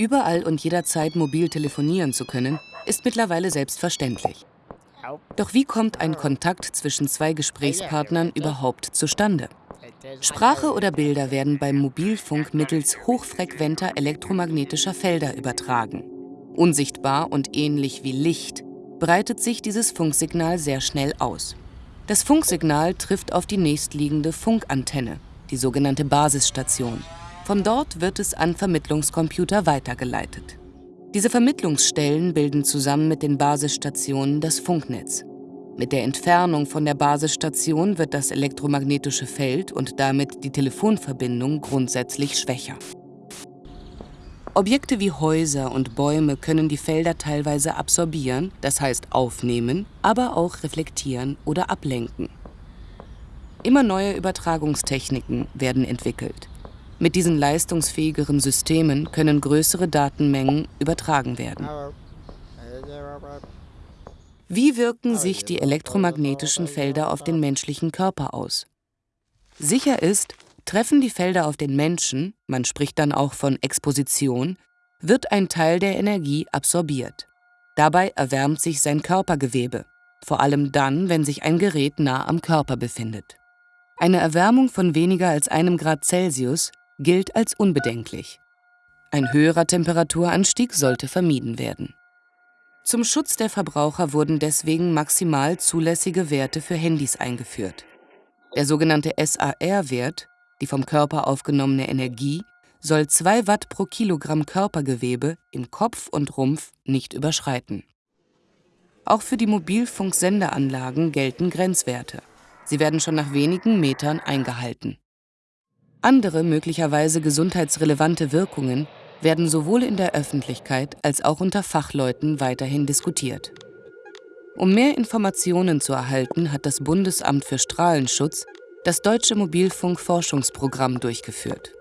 Überall und jederzeit mobil telefonieren zu können, ist mittlerweile selbstverständlich. Doch wie kommt ein Kontakt zwischen zwei Gesprächspartnern überhaupt zustande? Sprache oder Bilder werden beim Mobilfunk mittels hochfrequenter elektromagnetischer Felder übertragen. Unsichtbar und ähnlich wie Licht breitet sich dieses Funksignal sehr schnell aus. Das Funksignal trifft auf die nächstliegende Funkantenne, die sogenannte Basisstation. Von dort wird es an Vermittlungscomputer weitergeleitet. Diese Vermittlungsstellen bilden zusammen mit den Basisstationen das Funknetz. Mit der Entfernung von der Basisstation wird das elektromagnetische Feld und damit die Telefonverbindung grundsätzlich schwächer. Objekte wie Häuser und Bäume können die Felder teilweise absorbieren, das heißt aufnehmen, aber auch reflektieren oder ablenken. Immer neue Übertragungstechniken werden entwickelt. Mit diesen leistungsfähigeren Systemen können größere Datenmengen übertragen werden. Wie wirken sich die elektromagnetischen Felder auf den menschlichen Körper aus? Sicher ist, Treffen die Felder auf den Menschen, man spricht dann auch von Exposition, wird ein Teil der Energie absorbiert. Dabei erwärmt sich sein Körpergewebe, vor allem dann, wenn sich ein Gerät nah am Körper befindet. Eine Erwärmung von weniger als einem Grad Celsius gilt als unbedenklich. Ein höherer Temperaturanstieg sollte vermieden werden. Zum Schutz der Verbraucher wurden deswegen maximal zulässige Werte für Handys eingeführt. Der sogenannte SAR-Wert die vom Körper aufgenommene Energie soll 2 Watt pro Kilogramm Körpergewebe in Kopf und Rumpf nicht überschreiten. Auch für die Mobilfunksendeanlagen gelten Grenzwerte. Sie werden schon nach wenigen Metern eingehalten. Andere möglicherweise gesundheitsrelevante Wirkungen werden sowohl in der Öffentlichkeit als auch unter Fachleuten weiterhin diskutiert. Um mehr Informationen zu erhalten, hat das Bundesamt für Strahlenschutz das Deutsche Mobilfunkforschungsprogramm durchgeführt.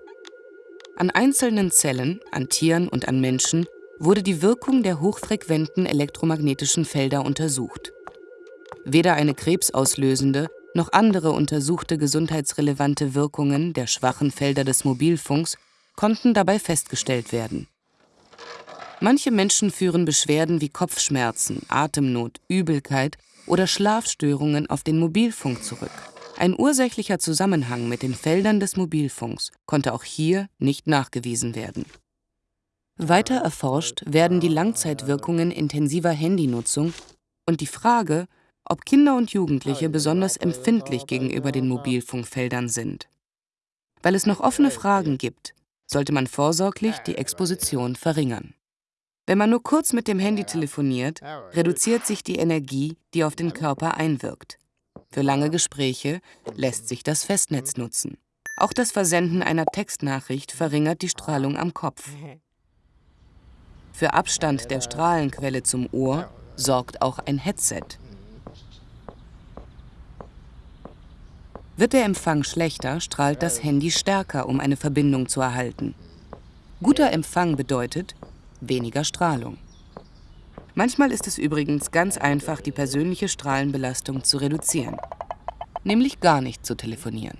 An einzelnen Zellen, an Tieren und an Menschen wurde die Wirkung der hochfrequenten elektromagnetischen Felder untersucht. Weder eine krebsauslösende noch andere untersuchte gesundheitsrelevante Wirkungen der schwachen Felder des Mobilfunks konnten dabei festgestellt werden. Manche Menschen führen Beschwerden wie Kopfschmerzen, Atemnot, Übelkeit oder Schlafstörungen auf den Mobilfunk zurück. Ein ursächlicher Zusammenhang mit den Feldern des Mobilfunks konnte auch hier nicht nachgewiesen werden. Weiter erforscht werden die Langzeitwirkungen intensiver Handynutzung und die Frage, ob Kinder und Jugendliche besonders empfindlich gegenüber den Mobilfunkfeldern sind. Weil es noch offene Fragen gibt, sollte man vorsorglich die Exposition verringern. Wenn man nur kurz mit dem Handy telefoniert, reduziert sich die Energie, die auf den Körper einwirkt. Für lange Gespräche lässt sich das Festnetz nutzen. Auch das Versenden einer Textnachricht verringert die Strahlung am Kopf. Für Abstand der Strahlenquelle zum Ohr sorgt auch ein Headset. Wird der Empfang schlechter, strahlt das Handy stärker, um eine Verbindung zu erhalten. Guter Empfang bedeutet weniger Strahlung. Manchmal ist es übrigens ganz einfach, die persönliche Strahlenbelastung zu reduzieren, nämlich gar nicht zu telefonieren.